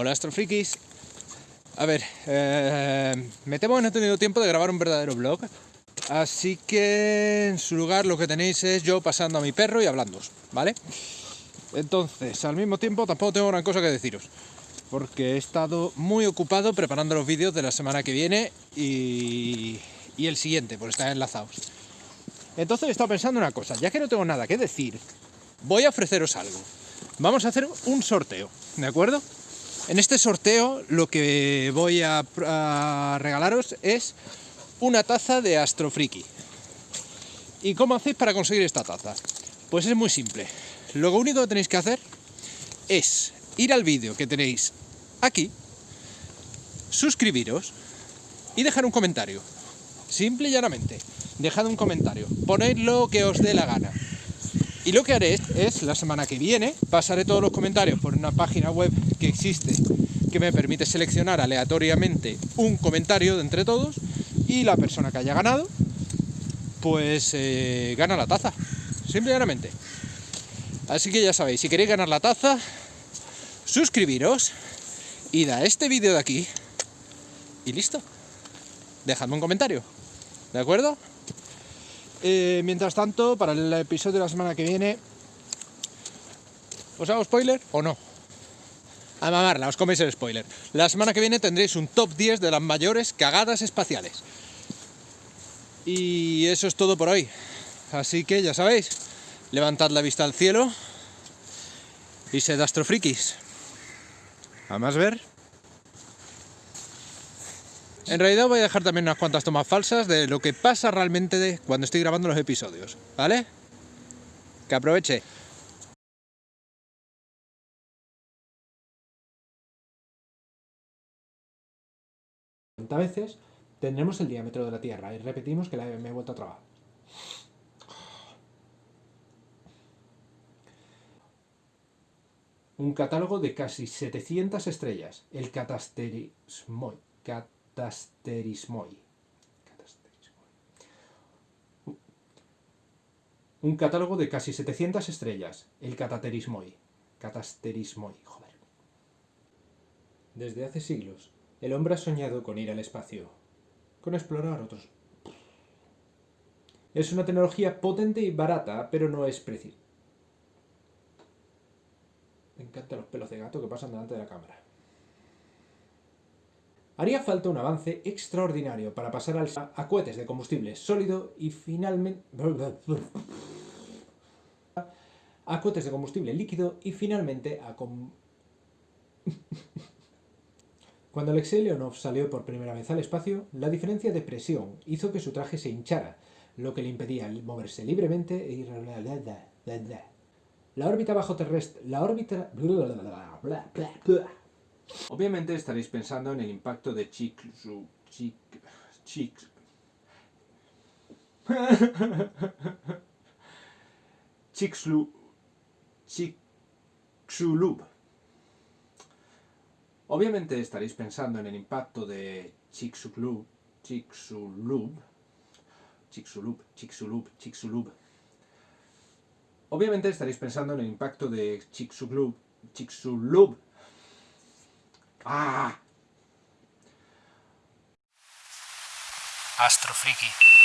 Hola astrofrikis. A ver, eh, me temo que no he tenido tiempo de grabar un verdadero vlog, así que en su lugar lo que tenéis es yo pasando a mi perro y hablando, ¿vale? Entonces, al mismo tiempo tampoco tengo gran cosa que deciros, porque he estado muy ocupado preparando los vídeos de la semana que viene y, y el siguiente, por estar enlazados. Entonces he estado pensando una cosa, ya que no tengo nada que decir, voy a ofreceros algo. Vamos a hacer un sorteo, ¿de acuerdo? En este sorteo lo que voy a, regalaros es una taza de Astrofriki. ¿Y cómo hacéis para conseguir esta taza? Pues es muy simple. Lo único que tenéis que hacer es ir al vídeo que tenéis aquí, suscribiros y dejar un comentario. Simple y llanamente. Dejad un comentario. Poned lo que os dé la gana. Y lo que haré es, la semana que viene, pasaré todos los comentarios por una página web que existe que me permite seleccionar aleatoriamente un comentario de entre todos y la persona que haya ganado, pues eh, gana la taza. Simple y llanamente. Así que ya sabéis, si queréis ganar la taza, suscribiros, id a este vídeo de aquí y listo. Dejadme un comentario, ¿de acuerdo? Eh, mientras tanto, para el episodio de la semana que viene, ¿os hago spoiler o no? A mamarla, os coméis el spoiler. La semana que viene tendréis un top 10 de las mayores cagadas espaciales. Y eso es todo por hoy. Así que ya sabéis, levantad la vista al cielo y sed astrofrikis. A más ver. En realidad voy a dejar también unas cuantas tomas falsas de lo que pasa realmente de cuando estoy grabando los episodios, ¿vale? Que aproveche. veces tendremos el diámetro de la Tierra y repetimos que la me he vuelto a trabar. Un catálogo de casi 700 estrellas, el Catasterismoi. Catasterismoi. Un catálogo de casi 700 estrellas, el Cataterismoi. Catasterismoi, joder. Desde hace siglos, el hombre ha soñado con ir al espacio, con explorar otros. Es una tecnología potente y barata, pero no es precisa. Me encantan los pelos de gato que pasan delante de la cámara. Haría falta un avance extraordinario para pasar al, a cohetes de combustible sólido y finalmente... a cohetes de combustible líquido y finalmente a... Cuando Alexei Leonov salió por primera vez al espacio, la diferencia de presión hizo que su traje se hinchara, lo que le impedía moverse libremente y... La órbita bajo terrestre... La órbita... Obviamente estaréis pensando en el impacto de Chicxulub... Chicxulub... Chicxulub... Obviamente estaréis pensando en el impacto de Chicxulub, Chicxulub, Chicxulub, Chicxulub, Chicxulub. Obviamente estaréis pensando en el impacto de Chicxulub, Chicxulub. ¡Ah! Astrofriki.